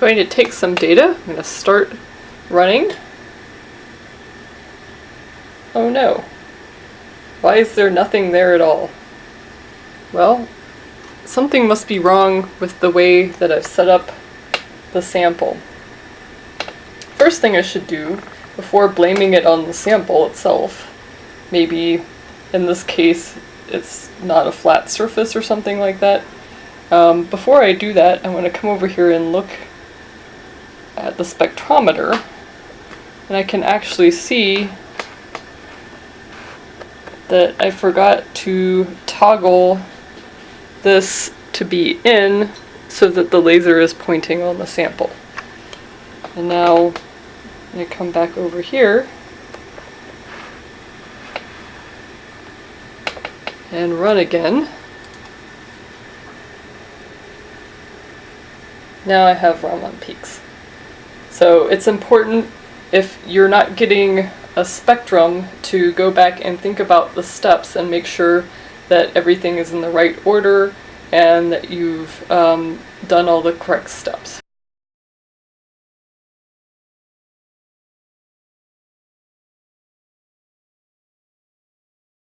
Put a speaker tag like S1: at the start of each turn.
S1: going to take some data. I'm going to start running. Oh no. Why is there nothing there at all? Well, something must be wrong with the way that I've set up the sample. First thing I should do, before blaming it on the sample itself, maybe in this case it's not a flat surface or something like that. Um, before I do that, I'm going to come over here and look at the spectrometer, and I can actually see that I forgot to toggle this to be in so that the laser is pointing on the sample. And now I come back over here and run again. Now I have Raman peaks. So it's important if you're not getting a spectrum to go back and think about the steps and make sure that everything is in the right order and that you've um, done all the correct steps.